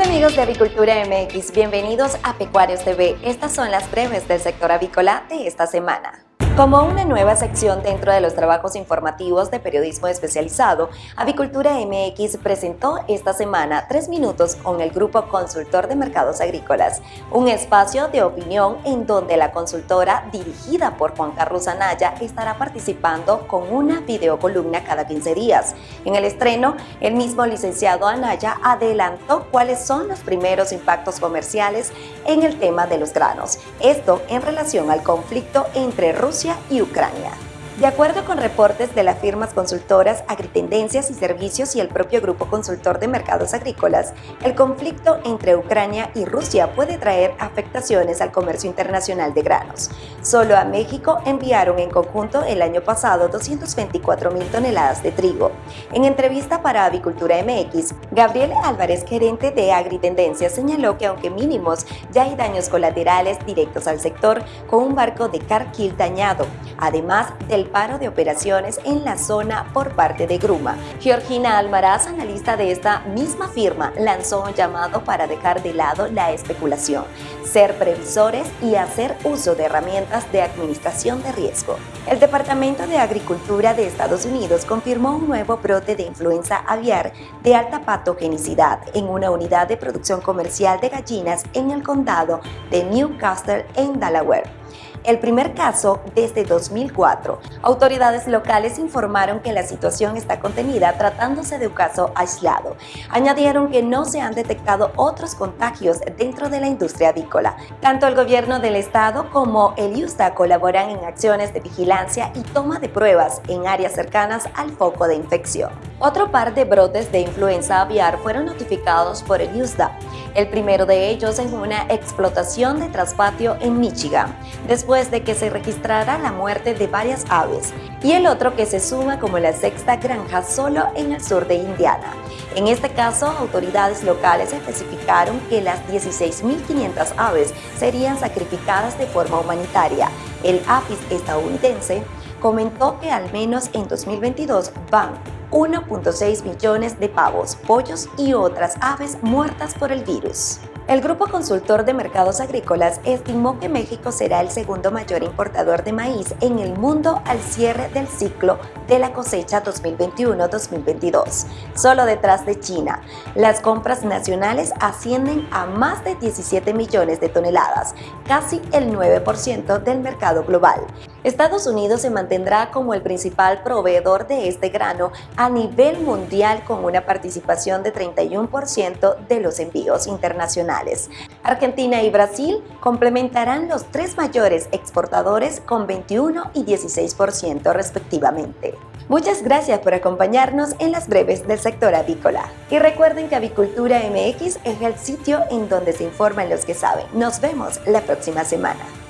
Amigos de Avicultura MX, bienvenidos a Pecuarios TV. Estas son las breves del sector avícola de esta semana. Como una nueva sección dentro de los trabajos informativos de periodismo especializado, Avicultura MX presentó esta semana Tres Minutos con el Grupo Consultor de Mercados Agrícolas, un espacio de opinión en donde la consultora, dirigida por Juan Carlos Anaya, estará participando con una videocolumna cada 15 días. En el estreno, el mismo licenciado Anaya adelantó cuáles son los primeros impactos comerciales en el tema de los granos, esto en relación al conflicto entre Rusia y Ucrania. De acuerdo con reportes de las firmas consultoras Agritendencias y Servicios y el propio Grupo Consultor de Mercados Agrícolas, el conflicto entre Ucrania y Rusia puede traer afectaciones al comercio internacional de granos. Solo a México enviaron en conjunto el año pasado 224 mil toneladas de trigo. En entrevista para Avicultura MX, Gabriel Álvarez, gerente de Agritendencias, señaló que aunque mínimos, ya hay daños colaterales directos al sector con un barco de Carquil dañado, además del paro de operaciones en la zona por parte de Gruma. Georgina Almaraz, analista de esta misma firma, lanzó un llamado para dejar de lado la especulación, ser previsores y hacer uso de herramientas de administración de riesgo. El Departamento de Agricultura de Estados Unidos confirmó un nuevo brote de influenza aviar de alta patogenicidad en una unidad de producción comercial de gallinas en el condado de Newcastle en Delaware el primer caso desde 2004. Autoridades locales informaron que la situación está contenida tratándose de un caso aislado. Añadieron que no se han detectado otros contagios dentro de la industria avícola. Tanto el gobierno del estado como el IUSTA colaboran en acciones de vigilancia y toma de pruebas en áreas cercanas al foco de infección. Otro par de brotes de influenza aviar fueron notificados por el IUSDA, el primero de ellos en una explotación de traspatio en Michigan. Después de que se registrara la muerte de varias aves, y el otro que se suma como la sexta granja solo en el sur de Indiana. En este caso, autoridades locales especificaron que las 16.500 aves serían sacrificadas de forma humanitaria. El APIS estadounidense comentó que al menos en 2022 van 1.6 millones de pavos, pollos y otras aves muertas por el virus. El Grupo Consultor de Mercados Agrícolas estimó que México será el segundo mayor importador de maíz en el mundo al cierre del ciclo de la cosecha 2021-2022, solo detrás de China. Las compras nacionales ascienden a más de 17 millones de toneladas, casi el 9% del mercado global. Estados Unidos se mantendrá como el principal proveedor de este grano a nivel mundial con una participación de 31% de los envíos internacionales. Argentina y Brasil complementarán los tres mayores exportadores con 21 y 16% respectivamente. Muchas gracias por acompañarnos en las breves del sector avícola. Y recuerden que Avicultura MX es el sitio en donde se informan los que saben. Nos vemos la próxima semana.